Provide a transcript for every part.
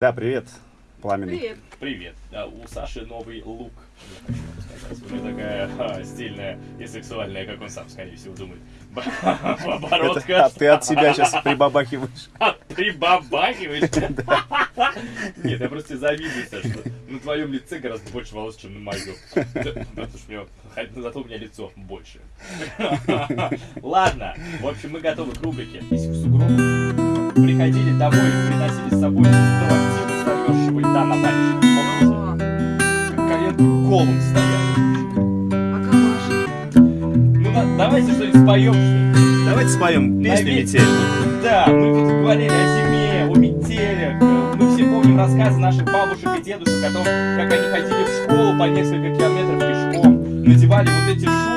Да, привет, Пламенный. Привет. Привет. Да, у Саши новый лук. Я хочу вам сказать. Уже такая ха, стильная и сексуальная, как он сам, скорее всего, думает. Б- Это- Оборотка. а ты от себя сейчас прибабахиваешь. А, Прибабахиваешь? Нет, я просто завидую, что на твоем лице гораздо больше волос, чем на моем. Потому что у меня, хотя зато у меня лицо больше. Ладно, в общем, мы готовы к рубрике. Если в сугроб приходили домой и приносили с собой квартиру старьевщего льда на пальчиках. Помните? Как коленки колом стояли. а? Ну, на- давайте что-нибудь споем, что. Давайте споем песню «Метель». Да, мы тут говорили о зиме, о метелях. Мы все помним рассказы наших бабушек и дедушек о том, как они ходили в школу по несколько километров пешком, надевали вот эти шубы,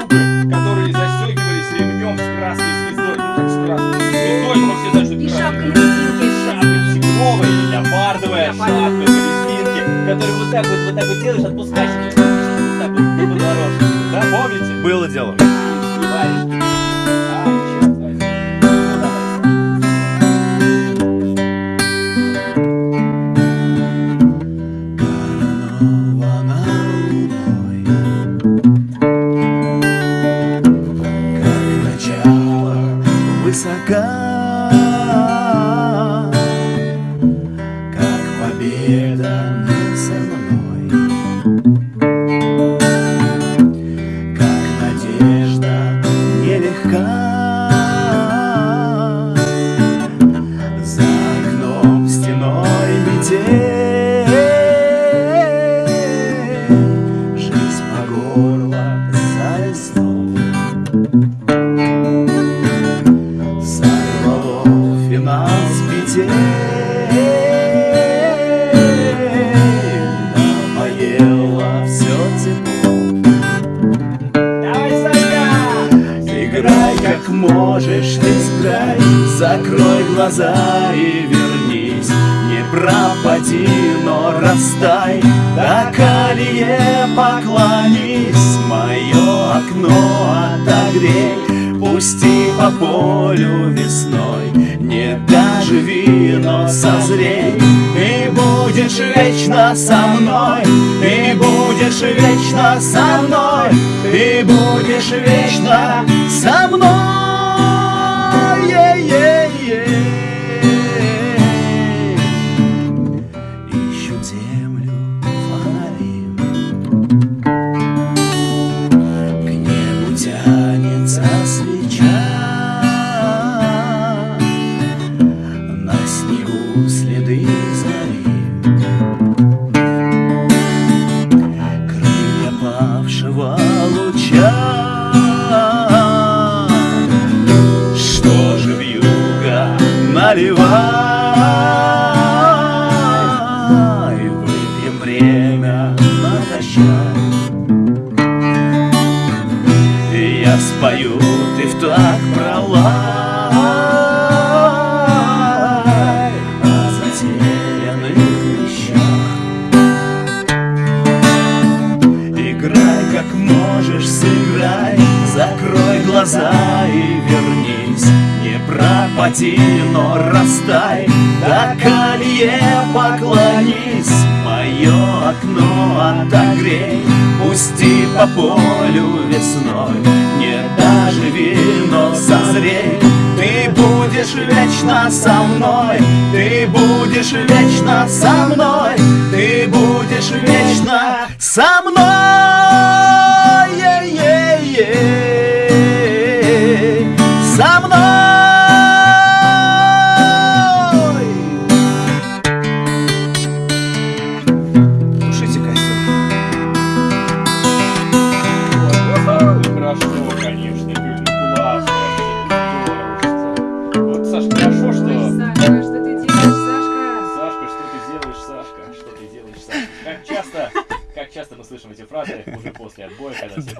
шапка резинки, которую вот так вот, вот так вот делаешь, отпускаешь, и вот так вот по дорожке. Да, помните? Было дело. И варежки. Можешь, ты сыграй Закрой глаза и вернись. Не пропади, но растай. До колье поклонись. Мое окно отогрей. Пусти по полю весной. Не доживи, но созрей. И будешь вечно со мной. И будешь вечно со мной. И будешь вечно со мной небу тянется свеча На снегу следы зари Крылья павшего луча. Что же вьюга наливай? Выпьем время натощак И спою, ты в так пролай О затерянных вещах Играй как можешь, сыграй Закрой глаза и вернись. Не пропади, но растай До колье поклонись. Мое окно отогрей Пусти по полю весной со мной. Ты будешь вечно со мной. Ты будешь вечно со мной после отбоя, когда